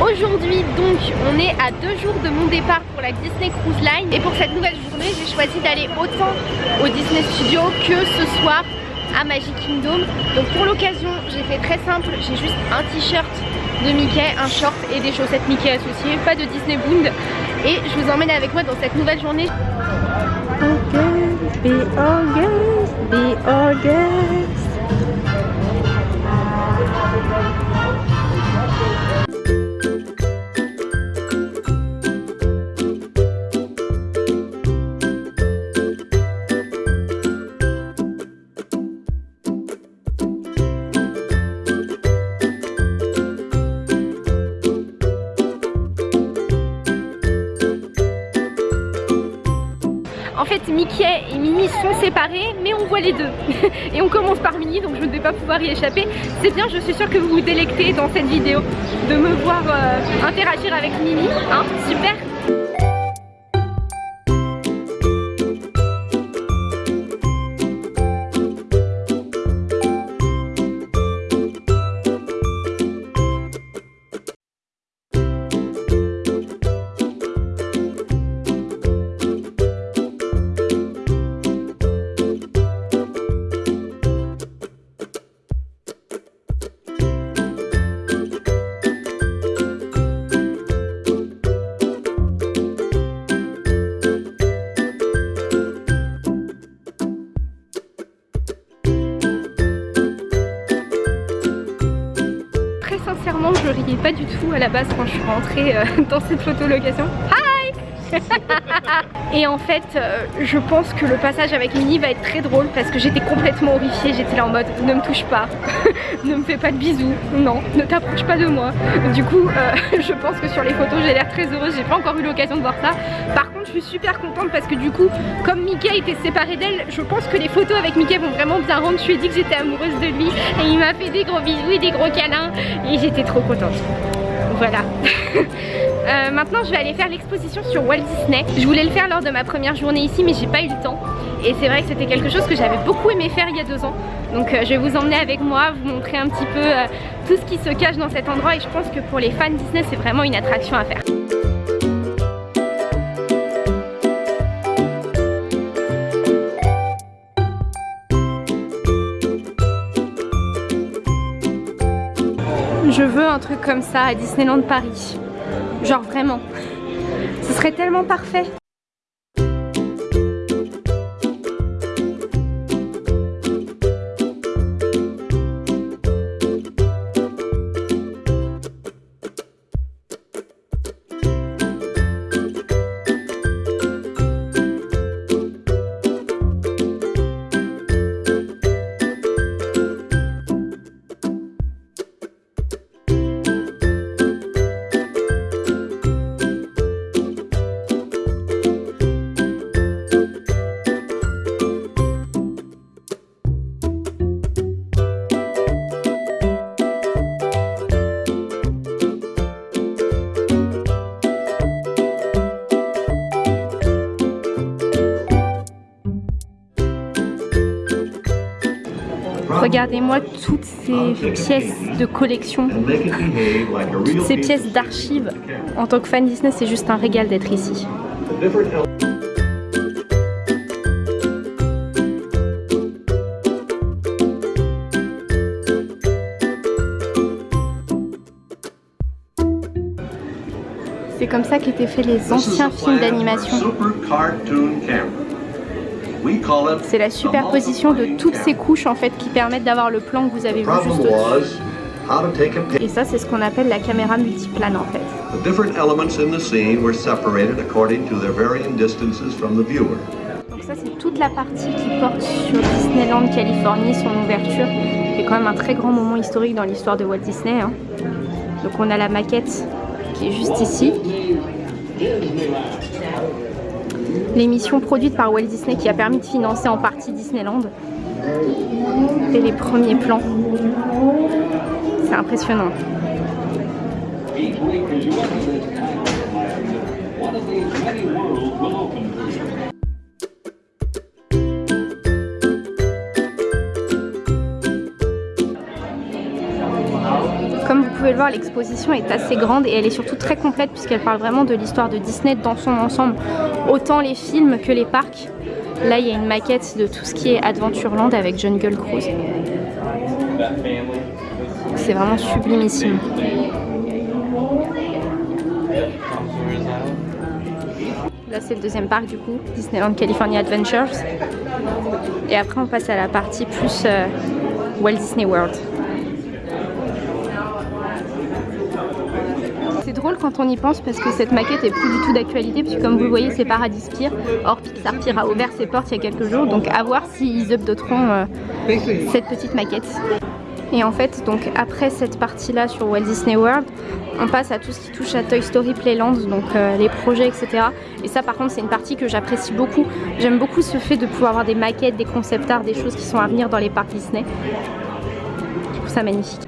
Aujourd'hui donc on est à deux jours de mon départ pour la Disney Cruise Line. Et pour cette nouvelle journée j'ai choisi d'aller autant au Disney Studio que ce soir à Magic Kingdom. Donc pour l'occasion j'ai fait très simple, j'ai juste un t-shirt de Mickey, un short et des chaussettes Mickey associées, pas de Disney Bound Et je vous emmène avec moi dans cette nouvelle journée. Be be August En fait Mickey et Minnie sont séparés mais on voit les deux. Et on commence par Minnie donc je ne vais pas pouvoir y échapper. C'est bien je suis sûre que vous vous délectez dans cette vidéo de me voir euh, interagir avec Minnie. Hein, super je riais pas du tout à la base quand je suis rentrée euh, dans cette photolocation. Hi Et en fait, euh, je pense que le passage avec Minnie va être très drôle parce que j'étais complètement horrifiée. J'étais là en mode ne me touche pas, ne me fais pas de bisous, non, ne t'approche pas de moi. Du coup, euh, je pense que sur les photos, j'ai l'air très heureuse. J'ai pas encore eu l'occasion de voir ça. Par contre, je suis super contente parce que du coup, comme Mickey était séparé d'elle, je pense que les photos avec Mickey vont vraiment bien rendre. Je lui ai dit que j'étais amoureuse de lui et il m'a fait des gros bisous et des gros câlins et j'étais trop contente. Voilà. Euh, maintenant je vais aller faire l'exposition sur Walt Disney. Je voulais le faire lors de ma première journée ici mais j'ai pas eu le temps. Et c'est vrai que c'était quelque chose que j'avais beaucoup aimé faire il y a deux ans. Donc euh, je vais vous emmener avec moi, vous montrer un petit peu euh, tout ce qui se cache dans cet endroit. Et je pense que pour les fans Disney c'est vraiment une attraction à faire. Je veux un truc comme ça à Disneyland Paris. Genre vraiment. Ce serait tellement parfait. Regardez-moi toutes ces pièces de collection, toutes ces pièces d'archives. En tant que fan Disney, c'est juste un régal d'être ici. C'est comme ça qu'étaient faits les anciens films d'animation. C'est la superposition de toutes ces couches en fait qui permettent d'avoir le plan que vous avez vu juste au-dessus. Et ça c'est ce qu'on appelle la caméra multiplane en fait. Donc ça c'est toute la partie qui porte sur Disneyland Californie, son ouverture. C'est quand même un très grand moment historique dans l'histoire de Walt Disney. Hein. Donc on a la maquette qui est juste ici l'émission produite par Walt Disney qui a permis de financer en partie Disneyland. Et les premiers plans. C'est impressionnant. Pouvez le voir, l'exposition est assez grande et elle est surtout très complète puisqu'elle parle vraiment de l'histoire de Disney dans son ensemble, autant les films que les parcs. Là, il y a une maquette de tout ce qui est Adventureland avec Jungle Cruise. C'est vraiment sublimissime. Là, c'est le deuxième parc du coup, Disneyland California Adventures. Et après, on passe à la partie plus euh, Walt Disney World. C'est quand on y pense parce que cette maquette est plus du tout d'actualité puisque comme vous le voyez c'est Paradis Pier. Or Pixar Pier a ouvert ses portes il y a quelques jours donc à voir s'ils updateront euh, cette petite maquette. Et en fait donc après cette partie là sur Walt Disney World on passe à tout ce qui touche à Toy Story Playland donc euh, les projets etc. Et ça par contre c'est une partie que j'apprécie beaucoup. J'aime beaucoup ce fait de pouvoir avoir des maquettes, des concept art, des choses qui sont à venir dans les parcs Disney. Je trouve ça magnifique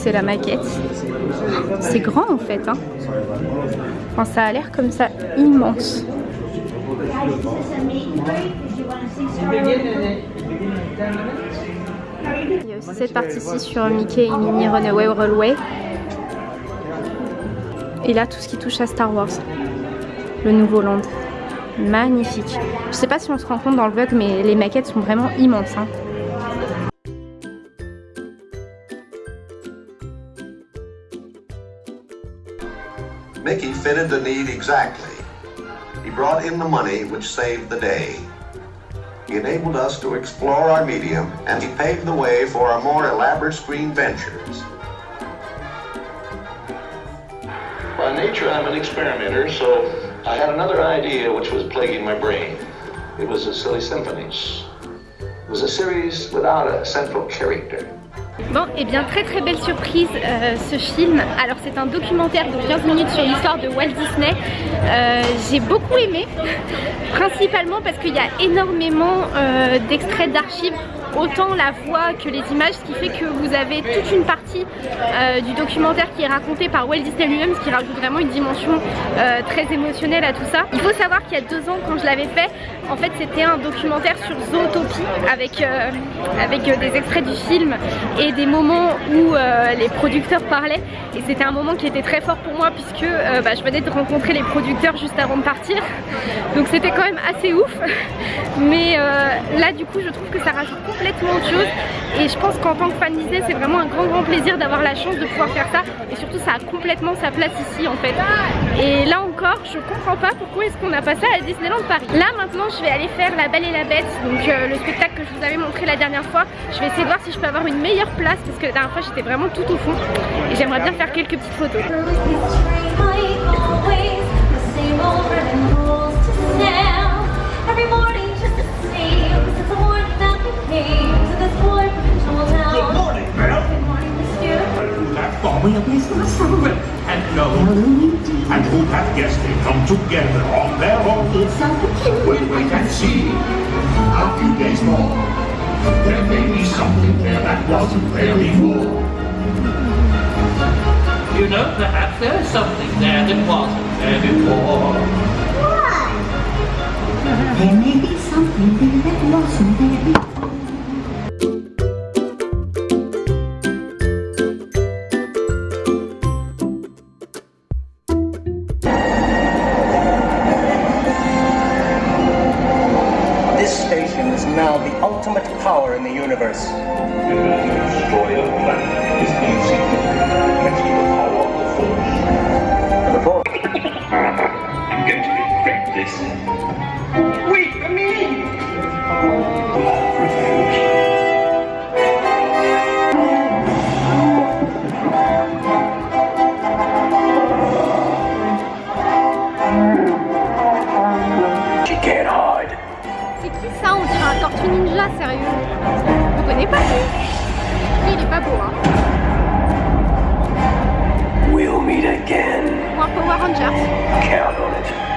c'est la maquette. C'est grand en fait. Hein. Ça a l'air comme ça immense. Il y a aussi cette partie-ci sur Mickey et Runaway Railway. Et là, tout ce qui touche à Star Wars. Le nouveau land. Magnifique. Je sais pas si on se rend compte dans le vlog, mais les maquettes sont vraiment immenses. Hein. Mickey fitted the need exactly. He brought in the money which saved the day. He enabled us to explore our medium, and he paved the way for our more elaborate screen ventures. By nature, I'm an experimenter, so I had another idea which was plaguing my brain. It was a silly symphonies. It was a series without a central character. Bon, et eh bien très très belle surprise euh, ce film. Alors c'est un documentaire de 15 minutes sur l'histoire de Walt Disney. Euh, j'ai beaucoup aimé, principalement parce qu'il y a énormément euh, d'extraits d'archives autant la voix que les images, ce qui fait que vous avez toute une partie euh, du documentaire qui est raconté par Walt Disney lui-même, ce qui rajoute vraiment une dimension euh, très émotionnelle à tout ça. Il faut savoir qu'il y a deux ans quand je l'avais fait, en fait c'était un documentaire sur Zootopie avec, euh, avec des extraits du film et des moments où les producteurs parlaient. Et c'était un moment qui était très fort pour moi puisque bah, je venais de rencontrer les producteurs juste avant de partir. Donc c'était quand même assez ouf. Mais là du coup je trouve que ça rajoute complètement autre chose et je pense qu'en tant que fan Disney c'est vraiment un grand grand plaisir d'avoir la chance de pouvoir faire ça et surtout ça a complètement sa place ici en fait et là encore je comprends pas pourquoi est-ce qu'on a pas ça à Disneyland Paris là maintenant je vais aller faire La Belle et la Bête donc euh, le spectacle que je vous avais montré la dernière fois je vais essayer de voir si je peux avoir une meilleure place parce que la dernière fois j'étais vraiment tout au fond et j'aimerais bien faire quelques petites photos we are with and no and who have guessed they come together on their own when we can see a few days more there may be something there that wasn't there before. You know perhaps there is something there that wasn't there before. What there may be something there that wasn't there before C'est qui ça On dirait un tortue ninja, sérieux? Vous connaissez pas lui. Il est pas beau, hein. We'll meet again. Ou un Power Rangers. Count on it.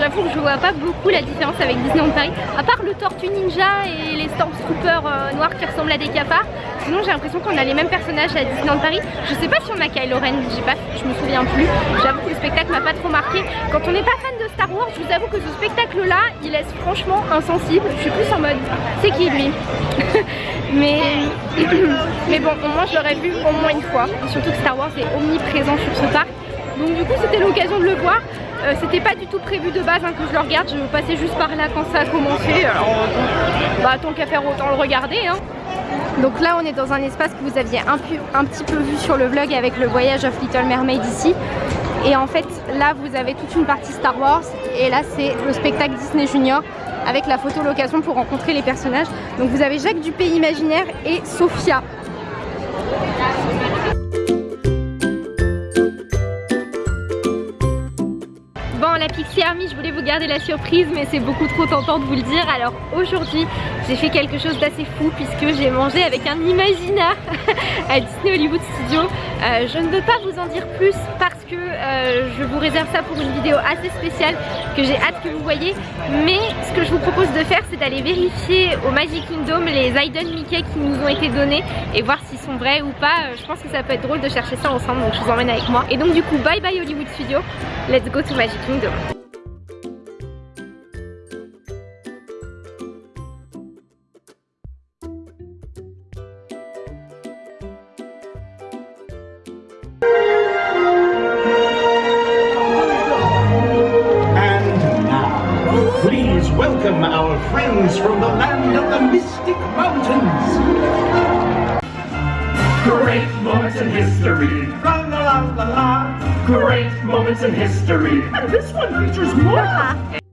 J'avoue que je vois pas beaucoup la différence avec Disneyland Paris, à part le Tortue Ninja et les Stormtroopers euh, noirs qui ressemblent à des cafards. Sinon j'ai l'impression qu'on a les mêmes personnages à Disneyland Paris. Je sais pas si on a Kylo Ren, pas, je me souviens plus. J'avoue que le spectacle m'a pas trop marqué. Quand on n'est pas fan de Star Wars, je vous avoue que ce spectacle là, il laisse franchement insensible. Je suis plus en mode, c'est qui lui? Mais mais bon, au moins je l'aurais vu au moins une fois. surtout que Star Wars est omniprésent sur ce parc. Donc du coup c'était l'occasion de le voir. Euh, c'était pas du tout prévu de base hein, que je le regarde, je passais juste par là quand ça a commencé. Alors bah tant qu'à faire autant le regarder. Hein. Donc là on est dans un espace que vous aviez un, un, petit peu vu sur le vlog avec le voyage of Little Mermaid ici. Et en fait là vous avez toute une partie Star Wars et là c'est le spectacle Disney Junior avec la photo location pour rencontrer les personnages. Donc vous avez Jacques du Pays Imaginaire et Sophia. La Pixie Army, je voulais vous garder la surprise mais c'est beaucoup trop tentant de vous le dire. Alors aujourd'hui, j'ai fait quelque chose d'assez fou puisque j'ai mangé avec un imaginaire à Disney Hollywood Studio. Euh, je ne veux pas vous en dire plus parce euh, je vous réserve ça pour une vidéo assez spéciale que j'ai hâte que vous voyez. Mais ce que je vous propose de faire, c'est d'aller vérifier au Magic Kingdom les Aiden Mickey qui nous ont été donnés et voir s'ils sont vrais ou pas. Euh, je pense que ça peut être drôle de chercher ça ensemble, donc je vous emmène avec moi. Et donc du coup, bye bye Hollywood Studio, let's go to Magic Kingdom. Our from the land of the Mystic Mountains. Great moments in history. La la la la la. Great moments in history. And this one features more.